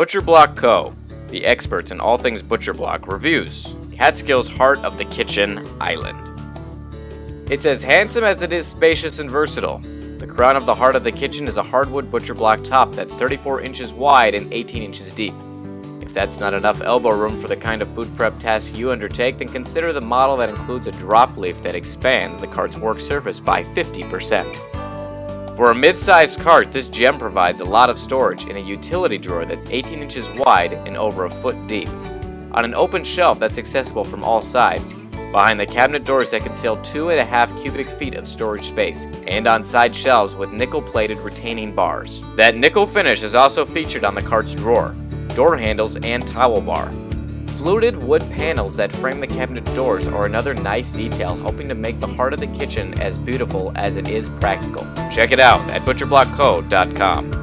Butcher Block Co., the experts in all things Butcher Block, reviews Catskill's heart of the kitchen island. It's as handsome as it is spacious and versatile. The crown of the heart of the kitchen is a hardwood butcher block top that's 34 inches wide and 18 inches deep. If that's not enough elbow room for the kind of food prep task you undertake, then consider the model that includes a drop leaf that expands the cart's work surface by 50%. For a mid-sized cart, this gem provides a lot of storage in a utility drawer that's 18 inches wide and over a foot deep. On an open shelf that's accessible from all sides, behind the cabinet doors that conceal 2.5 cubic feet of storage space, and on side shelves with nickel-plated retaining bars. That nickel finish is also featured on the cart's drawer, door handles, and towel bar. Fluted wood panels that frame the cabinet doors are another nice detail helping to make the heart of the kitchen as beautiful as it is practical. Check it out at butcherblockco.com.